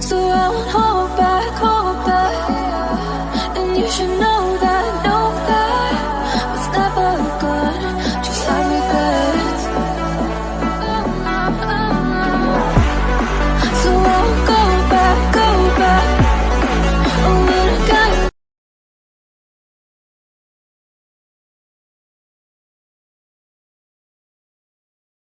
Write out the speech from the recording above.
So I won't hold